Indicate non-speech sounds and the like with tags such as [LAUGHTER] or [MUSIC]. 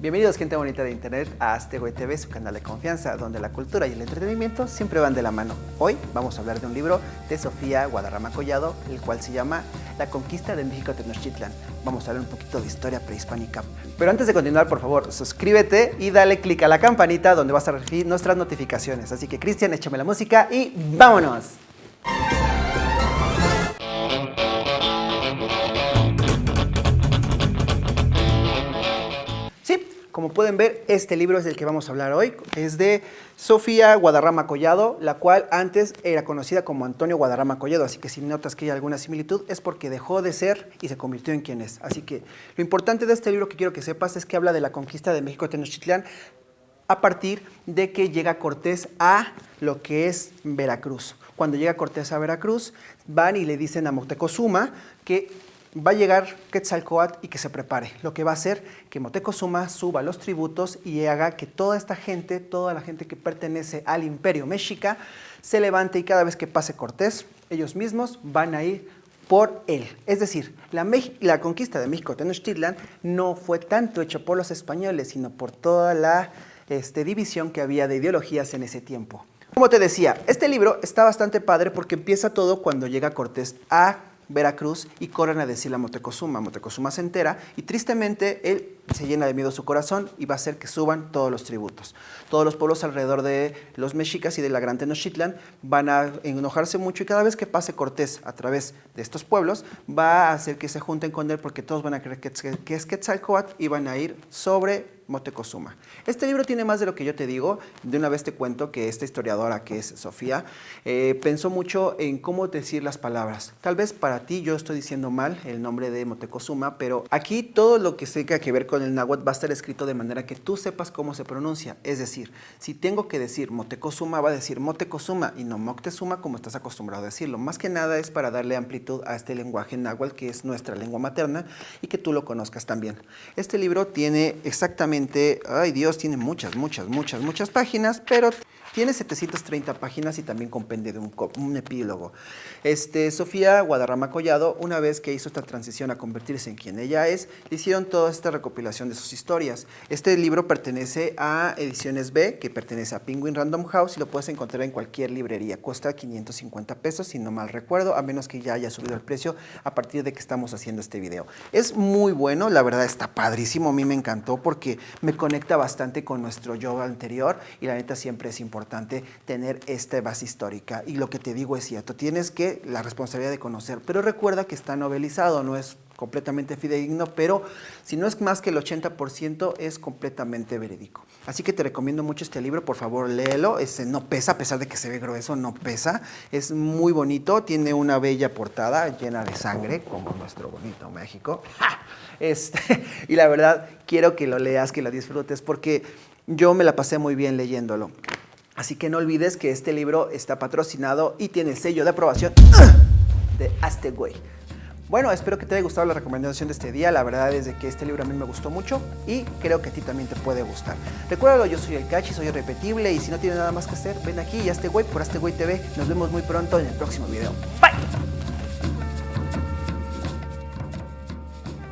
Bienvenidos gente bonita de internet a Aztegüey TV, su canal de confianza, donde la cultura y el entretenimiento siempre van de la mano. Hoy vamos a hablar de un libro de Sofía Guadarrama Collado, el cual se llama La conquista de México Tenochtitlan. Vamos a hablar un poquito de historia prehispánica. Pero antes de continuar, por favor, suscríbete y dale click a la campanita donde vas a recibir nuestras notificaciones. Así que Cristian, échame la música y ¡vámonos! Como pueden ver, este libro es del que vamos a hablar hoy. Es de Sofía Guadarrama Collado, la cual antes era conocida como Antonio Guadarrama Collado. Así que si notas que hay alguna similitud es porque dejó de ser y se convirtió en quien es. Así que lo importante de este libro que quiero que sepas es que habla de la conquista de México Tenochtitlán a partir de que llega Cortés a lo que es Veracruz. Cuando llega Cortés a Veracruz, van y le dicen a Moctezuma que va a llegar Quetzalcoatl y que se prepare. Lo que va a hacer que Motecozuma suba los tributos y haga que toda esta gente, toda la gente que pertenece al imperio mexica, se levante y cada vez que pase Cortés, ellos mismos van a ir por él. Es decir, la, conquista de México Tenochtitlan no fue tanto hecha por los españoles, sino por toda la este, división que había de ideologías en ese tiempo. Como te decía, este libro está bastante padre porque empieza todo cuando llega Cortés a Veracruz y corren a decirle a Motecozuma. Motecozuma se entera y tristemente él se llena de miedo su corazón y va a hacer que suban todos los tributos. Todos los pueblos alrededor de los mexicas y de la Gran Tenochtitlan van a enojarse mucho y cada vez que pase Cortés a través de estos pueblos va a hacer que se junten con él porque todos van a creer que, es Quetzalcoatl y van a ir sobre Motecozuma. Este libro tiene más de lo que yo te digo. De una vez te cuento que esta historiadora, que es Sofía, eh, pensó mucho en cómo decir las palabras. Tal vez para ti yo estoy diciendo mal el nombre de Motecozuma, pero aquí todo lo que tenga que ver con el náhuatl va a estar escrito de manera que tú sepas cómo se pronuncia. Es decir, si tengo que decir Motecozuma, va a decir Motecozuma y no Moctezuma como estás acostumbrado a decirlo. Más que nada es para darle amplitud a este lenguaje náhuatl que es nuestra lengua materna y que tú lo conozcas también. Este libro tiene exactamente ay Dios, tiene muchas, muchas, muchas, muchas páginas, pero tiene 730 páginas y también compende de un, epílogo. Este, Sofía Guadarrama Collado, una vez que hizo esta transición a convertirse en quien ella es, le hicieron toda esta recopilación de sus historias. Este libro pertenece a Ediciones B, que pertenece a Penguin Random House y lo puedes encontrar en cualquier librería. Cuesta 550 pesos, si no mal recuerdo, a menos que ya haya subido el precio a partir de que estamos haciendo este video. Es muy bueno, la verdad está padrísimo, a mí me encantó porque me conecta bastante con nuestro yo anterior y la neta siempre es importante importante tener esta base histórica. Y lo que te digo es cierto, tienes que la responsabilidad de conocer, pero recuerda que está novelizado, no es completamente fidedigno, pero si no es más que el 80% es completamente verídico. Así que te recomiendo mucho este libro, por favor léelo, ese no pesa, a pesar de que se ve grueso, no pesa, es muy bonito, tiene una bella portada llena de sangre, como nuestro bonito México, este, [LAUGHS] y la verdad quiero que lo leas, que lo disfrutes, porque yo me la pasé muy bien leyéndolo. Así que no olvides que este libro está patrocinado y tiene sello de aprobación de Aztegüey. Bueno, espero que te haya gustado la recomendación de este día. La verdad es de que este libro a mí me gustó mucho y creo que a ti también te puede gustar. Recuérdalo, yo soy el Cachi, soy irrepetible y si no tienes nada más que hacer, ven aquí y Aztegüey por Aztegüey TV. Nos vemos muy pronto en el próximo video. Bye.